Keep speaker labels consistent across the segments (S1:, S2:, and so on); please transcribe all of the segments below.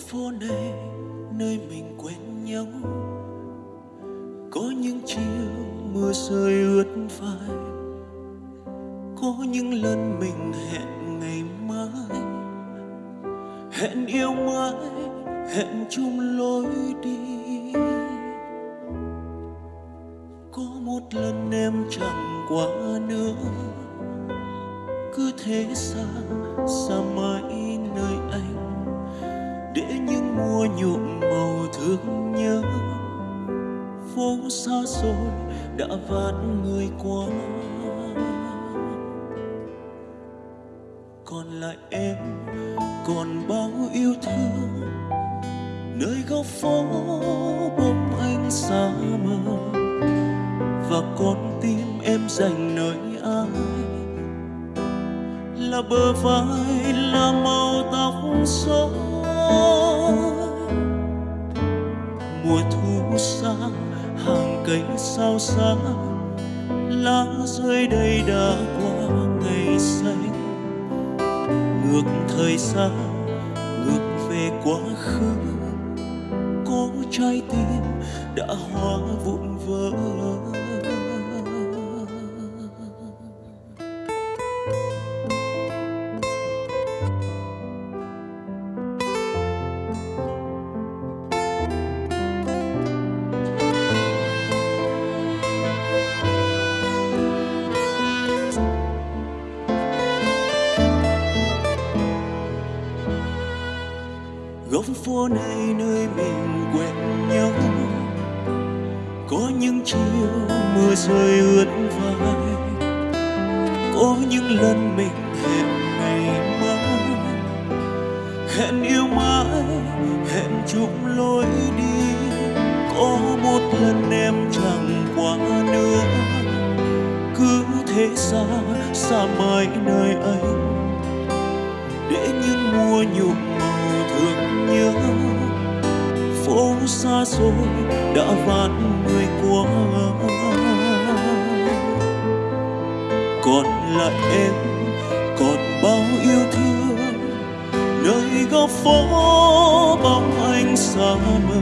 S1: phố này nơi mình quen nhau. Có những chiều mưa rơi ướt vai có những lần mình hẹn ngày mai. Hẹn yêu mãi, hẹn chung lối đi. Có một lần em chẳng qua nữa, cứ thế xa xa mãi mùa nhuộm màu thương nhớ. Phố xa xôi đã vạt người qua. Còn lại em, còn bao yêu thương. Nơi góc phố bóng anh xa mờ. Và con tim em dành nơi ai? Là bờ vai, là màu tóc xóa. Cánh cây sao xa, lá rơi đầy đã qua ngày xanh. Ngược thời gian ngược về quá khứ, có trái tim đã hóa vụn vỡ. Góc phố này nơi mình quen nhau. Có những chiều mưa rơi ướt vai. Có những lần mình hẹn ngày mai. Hẹn yêu mãi, hẹn chung lối đi. Có một lần em chẳng qua nữa. Cứ thế xa xa mãi nơi anh. Để những mùa nhuộm phố xa xôi, đã vạt người qua còn lại em, còn bao yêu thương, nơi góc phố bóng anh xa mờ.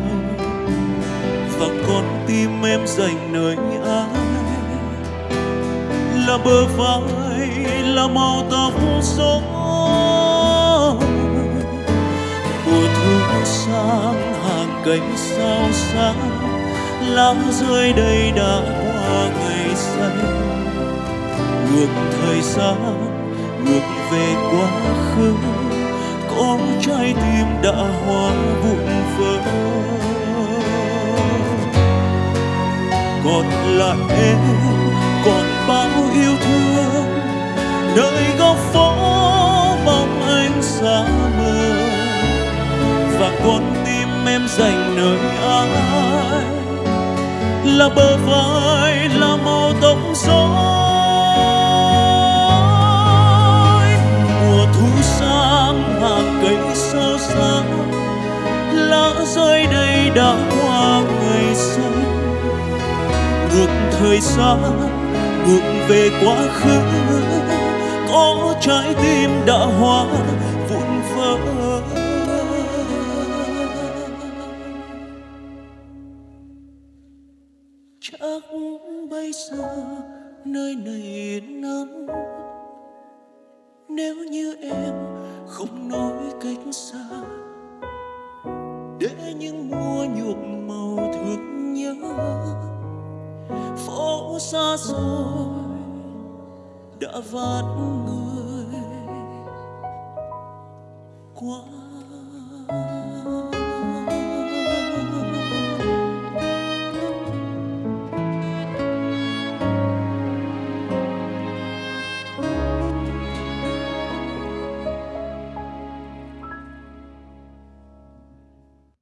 S1: Và con tim em dành nơi ai là bờ vai, là màu tóc rối cánh sao sáng lá rơi đây đã qua ngày xanh ngược thời gian, ngược về quá khứ có trái tim đã hóa vụn vỡ. Còn lại em, còn bao yêu thương, nơi góc phố em dành nơi ai. Là bờ vai, là màu tóc rối mùa thu sang hàng cây sơ xa lá rơi đầy đã qua ngày xanh. Ngược thời gian, ngược về quá khứ. Có trái tim đã hóa vụn vỡ chắc bây giờ nơi này yên nếu như em không nói cách xa, để những mùa nhuộm màu thương nhớ, phố xa rồi đã vạt người quá.